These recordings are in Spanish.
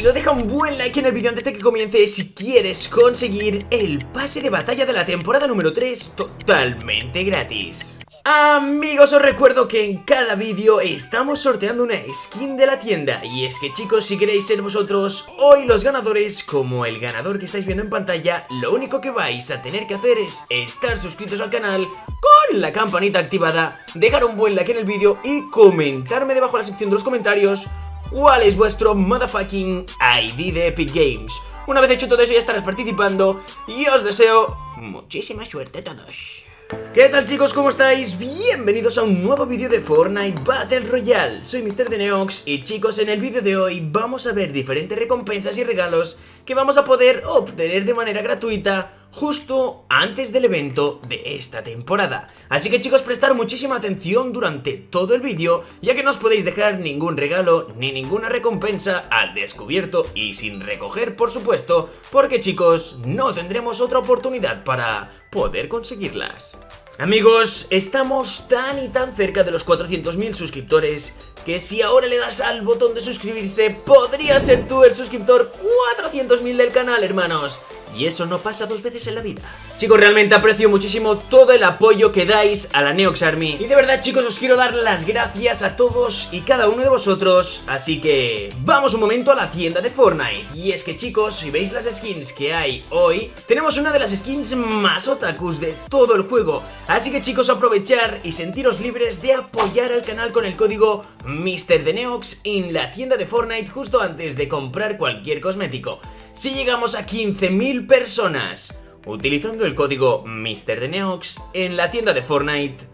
rápido, deja un buen like en el vídeo antes de que comience si quieres conseguir el pase de batalla de la temporada número 3 totalmente gratis. Amigos, os recuerdo que en cada vídeo estamos sorteando una skin de la tienda Y es que chicos, si queréis ser vosotros hoy los ganadores como el ganador que estáis viendo en pantalla Lo único que vais a tener que hacer es estar suscritos al canal con la campanita activada Dejar un buen like en el vídeo y comentarme debajo en la sección de los comentarios cuál es vuestro motherfucking ID de Epic Games. Una vez hecho todo eso ya estarás participando y os deseo muchísima suerte a todos. ¿Qué tal chicos? ¿Cómo estáis? Bienvenidos a un nuevo vídeo de Fortnite Battle Royale Soy Mr. Neox y chicos, en el vídeo de hoy vamos a ver diferentes recompensas y regalos que vamos a poder obtener de manera gratuita justo antes del evento de esta temporada. Así que chicos, prestar muchísima atención durante todo el vídeo, ya que no os podéis dejar ningún regalo ni ninguna recompensa al descubierto y sin recoger, por supuesto, porque chicos, no tendremos otra oportunidad para poder conseguirlas. Amigos, estamos tan y tan cerca de los 400.000 suscriptores que si ahora le das al botón de suscribirse, podría ser tú el suscriptor 400.000 del canal, hermanos. Y eso no pasa dos veces en la vida. Chicos, realmente aprecio muchísimo todo el apoyo que dais a la Neox Army. Y de verdad chicos, os quiero dar las gracias a todos y cada uno de vosotros. Así que vamos un momento a la tienda de Fortnite. Y es que chicos, si veis las skins que hay hoy Tenemos una de las skins más otakus de todo el juego. Así que chicos, aprovechar y sentiros libres de apoyar al canal con el código MrDeneox en la tienda de Fortnite justo antes de comprar cualquier cosmético. Si llegamos a 15.000 personas utilizando el código MrDeneox en la tienda de Fortnite,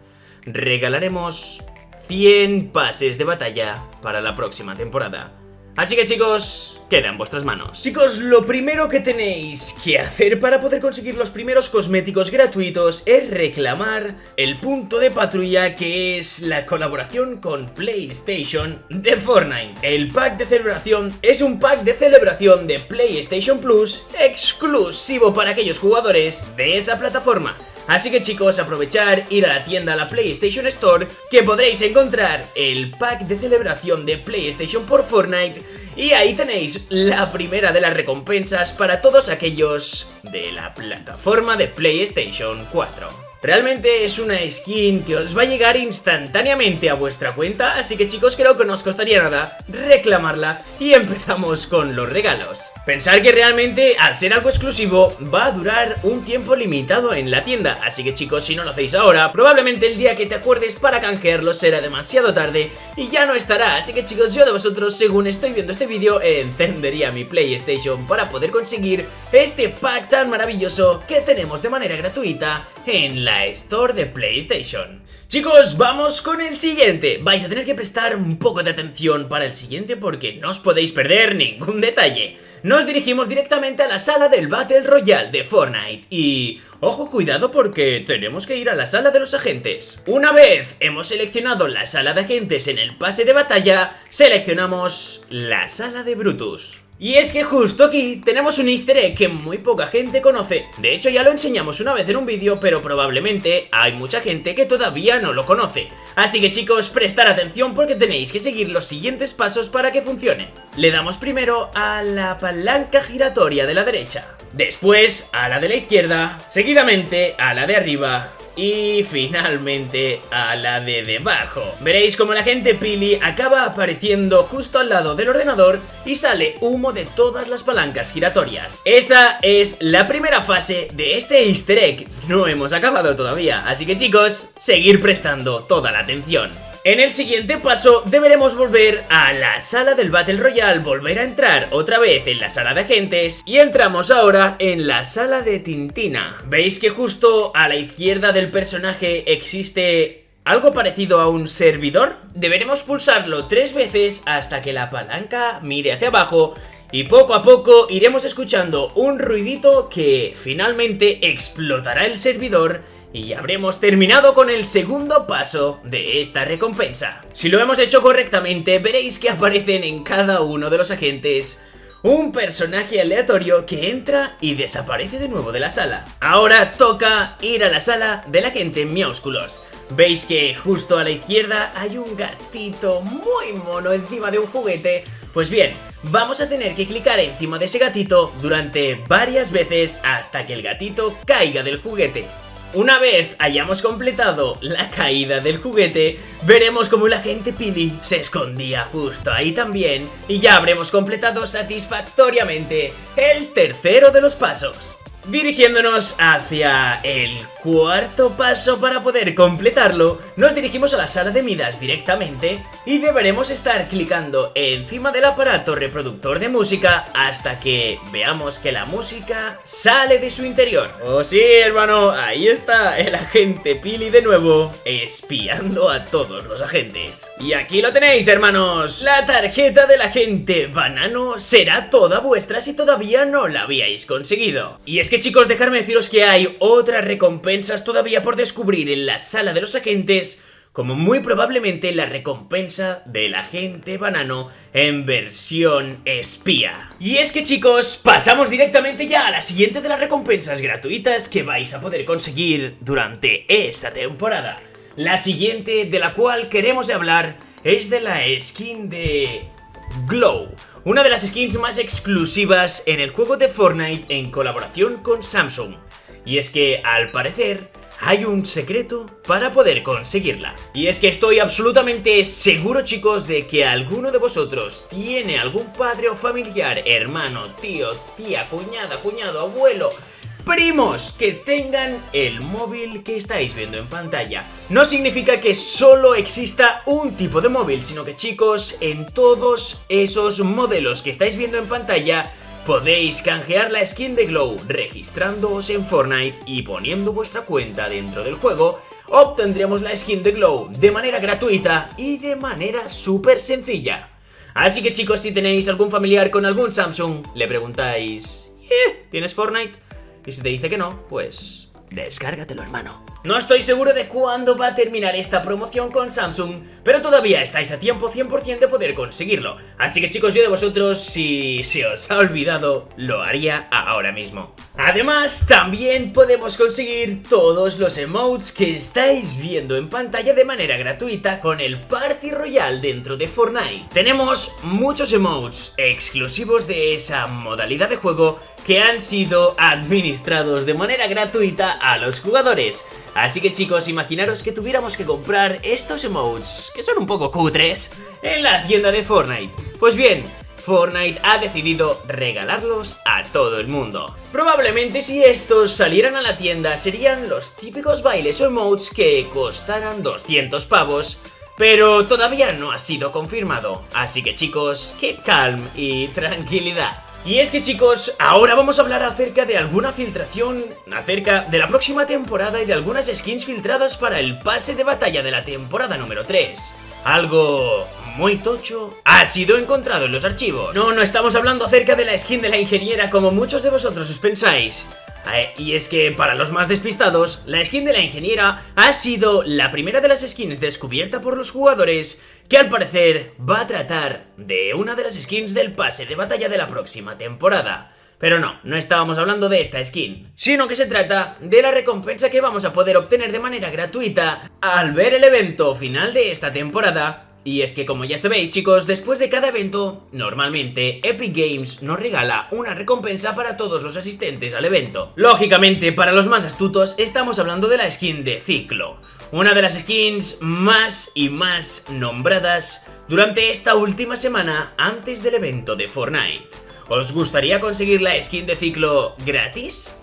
regalaremos 100 pases de batalla para la próxima temporada. Así que chicos, queda en vuestras manos. Chicos, lo primero que tenéis que hacer para poder conseguir los primeros cosméticos gratuitos es reclamar el punto de patrulla que es la colaboración con PlayStation de Fortnite. El pack de celebración es un pack de celebración de PlayStation Plus exclusivo para aquellos jugadores de esa plataforma. Así que chicos, aprovechar, ir a la tienda, a la PlayStation Store, que podréis encontrar el pack de celebración de PlayStation por Fortnite y ahí tenéis la primera de las recompensas para todos aquellos de la plataforma de PlayStation 4. Realmente es una skin que os va a llegar instantáneamente a vuestra cuenta, así que chicos creo que no os costaría nada reclamarla y empezamos con los regalos. Pensar que realmente al ser algo exclusivo va a durar un tiempo limitado en la tienda, así que chicos si no lo hacéis ahora, probablemente el día que te acuerdes para canjearlo será demasiado tarde y ya no estará, así que chicos yo de vosotros según estoy viendo este vídeo encendería mi PlayStation para poder conseguir este pack tan maravilloso que tenemos de manera gratuita en la Store de PlayStation. Chicos, vamos con el siguiente. Vais a tener que prestar un poco de atención para el siguiente porque no os podéis perder ningún detalle. Nos dirigimos directamente a la sala del Battle Royale de Fortnite y... Ojo, cuidado porque tenemos que ir a la sala de los agentes. Una vez hemos seleccionado la sala de agentes en el pase de batalla, seleccionamos la sala de Brutus. Y es que justo aquí tenemos un easter egg que muy poca gente conoce. De hecho ya lo enseñamos una vez en un vídeo pero probablemente hay mucha gente que todavía no lo conoce. Así que chicos, prestar atención porque tenéis que seguir los siguientes pasos para que funcione. Le damos primero a la palanca giratoria de la derecha. Después a la de la izquierda, seguidamente a la de arriba y finalmente a la de debajo. Veréis como la gente Pili acaba apareciendo justo al lado del ordenador y sale humo de todas las palancas giratorias. Esa es la primera fase de este easter egg. No hemos acabado todavía, así que chicos, seguir prestando toda la atención. En el siguiente paso deberemos volver a la sala del Battle Royale, volver a entrar otra vez en la sala de agentes y entramos ahora en la sala de Tintina. ¿Veis que justo a la izquierda del personaje existe algo parecido a un servidor? Deberemos pulsarlo tres veces hasta que la palanca mire hacia abajo y poco a poco iremos escuchando un ruidito que finalmente explotará el servidor y habremos terminado con el segundo paso de esta recompensa. Si lo hemos hecho correctamente, veréis que aparecen en cada uno de los agentes un personaje aleatorio que entra y desaparece de nuevo de la sala. Ahora toca ir a la sala del agente Miaúsculos. Veis que justo a la izquierda hay un gatito muy mono encima de un juguete Pues bien, vamos a tener que clicar encima de ese gatito durante varias veces hasta que el gatito caiga del juguete. Una vez hayamos completado la caída del juguete, veremos como la gente Pili se escondía justo ahí también y ya habremos completado satisfactoriamente el tercero de los pasos. Dirigiéndonos hacia el cuarto paso para poder completarlo, nos dirigimos a la sala de Midas directamente y deberemos estar clicando encima del aparato reproductor de música hasta que veamos que la música sale de su interior. Oh sí, hermano, ahí está el agente Pili de nuevo, espiando a todos los agentes. Y aquí lo tenéis, hermanos, la tarjeta del agente Banano será toda vuestra si todavía no la habíais conseguido. Y es que chicos, dejarme deciros que hay otras recompensas todavía por descubrir en la sala de los agentes como muy probablemente la recompensa del agente banano en versión espía. Y es que chicos, pasamos directamente ya a la siguiente de las recompensas gratuitas que vais a poder conseguir durante esta temporada. La siguiente de la cual queremos hablar es de la skin de Glow, una de las skins más exclusivas en el juego de Fortnite en colaboración con Samsung. Y es que, al parecer, hay un secreto para poder conseguirla. Y es que estoy absolutamente seguro chicos de que alguno de vosotros tiene algún padre o familiar, hermano, tío, tía, cuñada, cuñado, abuelo primos que tengan el móvil que estáis viendo en pantalla. No significa que solo exista un tipo de móvil, sino que chicos, en todos esos modelos que estáis viendo en pantalla, podéis canjear la skin de Glow registrándoos en Fortnite y poniendo vuestra cuenta dentro del juego, obtendremos la skin de Glow de manera gratuita y de manera súper sencilla. Así que chicos, si tenéis algún familiar con algún Samsung, le preguntáis, ¿Eh, ¿tienes Fortnite? Y si te dice que no, pues descárgatelo hermano. No estoy seguro de cuándo va a terminar esta promoción con Samsung, pero todavía estáis a tiempo 100% de poder conseguirlo. Así que chicos, yo de vosotros, si se os ha olvidado, lo haría ahora mismo. Además, también podemos conseguir todos los emotes que estáis viendo en pantalla de manera gratuita con el Party Royale dentro de Fortnite. Tenemos muchos emotes exclusivos de esa modalidad de juego que han sido administrados de manera gratuita a los jugadores. Así que chicos, imaginaros que tuviéramos que comprar estos emotes, que son un poco cutres, en la tienda de Fortnite. Pues bien, Fortnite ha decidido regalarlos a todo el mundo. Probablemente si estos salieran a la tienda serían los típicos bailes o emotes que costaran 200 pavos, pero todavía no ha sido confirmado. Así que chicos, keep calm y tranquilidad. Y es que chicos, ahora vamos a hablar acerca de alguna filtración acerca de la próxima temporada y de algunas skins filtradas para el pase de batalla de la temporada número 3. Algo muy tocho ha sido encontrado en los archivos. No, no estamos hablando acerca de la skin de la ingeniera como muchos de vosotros os pensáis. Eh, y es que para los más despistados, la skin de la ingeniera ha sido la primera de las skins descubierta por los jugadores que al parecer va a tratar de una de las skins del pase de batalla de la próxima temporada. Pero no, no estábamos hablando de esta skin, sino que se trata de la recompensa que vamos a poder obtener de manera gratuita al ver el evento final de esta temporada y es que como ya sabéis chicos, después de cada evento, normalmente Epic Games nos regala una recompensa para todos los asistentes al evento. Lógicamente, para los más astutos, estamos hablando de la skin de Ciclo, una de las skins más y más nombradas durante esta última semana antes del evento de Fortnite. ¿Os gustaría conseguir la skin de Ciclo gratis?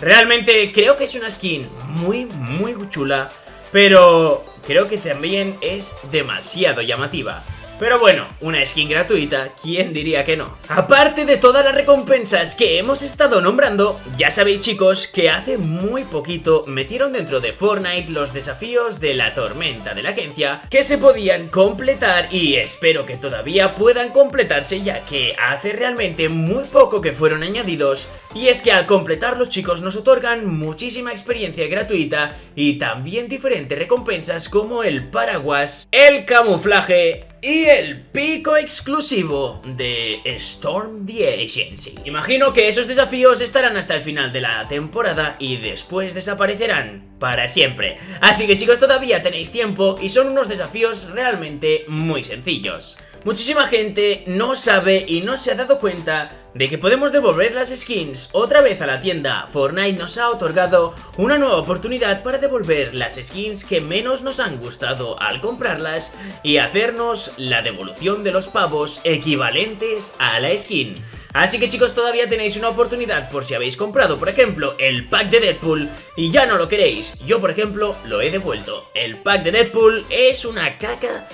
Realmente creo que es una skin muy muy chula, pero creo que también es demasiado llamativa. Pero bueno, una skin gratuita, ¿quién diría que no? Aparte de todas las recompensas que hemos estado nombrando, ya sabéis chicos que hace muy poquito metieron dentro de Fortnite los desafíos de la tormenta de la agencia que se podían completar y espero que todavía puedan completarse ya que hace realmente muy poco que fueron añadidos y es que al completarlos chicos nos otorgan muchísima experiencia gratuita y también diferentes recompensas como el paraguas, el camuflaje y el pico exclusivo de Storm the Agency. Imagino que esos desafíos estarán hasta el final de la temporada y después desaparecerán para siempre. Así que chicos todavía tenéis tiempo y son unos desafíos realmente muy sencillos. Muchísima gente no sabe y no se ha dado cuenta de que podemos devolver las skins otra vez a la tienda. Fortnite nos ha otorgado una nueva oportunidad para devolver las skins que menos nos han gustado al comprarlas y hacernos la devolución de los pavos equivalentes a la skin. Así que chicos todavía tenéis una oportunidad por si habéis comprado por ejemplo el pack de Deadpool y ya no lo queréis. Yo por ejemplo lo he devuelto. El pack de Deadpool es una caca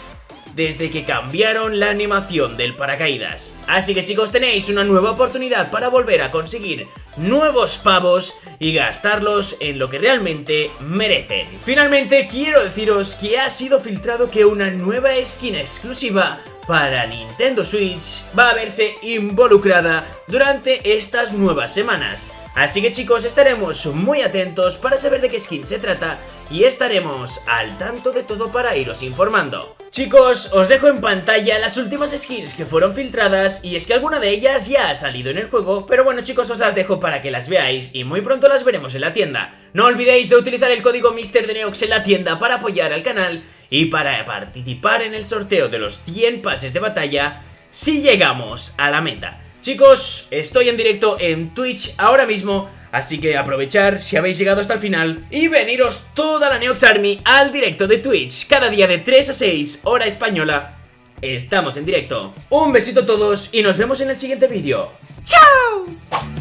desde que cambiaron la animación del paracaídas. Así que chicos tenéis una nueva oportunidad para volver a conseguir nuevos pavos y gastarlos en lo que realmente merecen. Finalmente quiero deciros que ha sido filtrado que una nueva skin exclusiva para Nintendo Switch va a verse involucrada durante estas nuevas semanas. Así que chicos, estaremos muy atentos para saber de qué skin se trata y estaremos al tanto de todo para iros informando. Chicos, os dejo en pantalla las últimas skins que fueron filtradas y es que alguna de ellas ya ha salido en el juego, pero bueno chicos os las dejo para que las veáis y muy pronto las veremos en la tienda. No olvidéis de utilizar el código MrDeneox en la tienda para apoyar al canal y para participar en el sorteo de los 100 pases de batalla si llegamos a la meta. Chicos, estoy en directo en Twitch ahora mismo, así que aprovechar si habéis llegado hasta el final y veniros toda la Neox Army al directo de Twitch, cada día de 3 a 6, hora española. Estamos en directo. Un besito a todos y nos vemos en el siguiente vídeo. ¡Chao!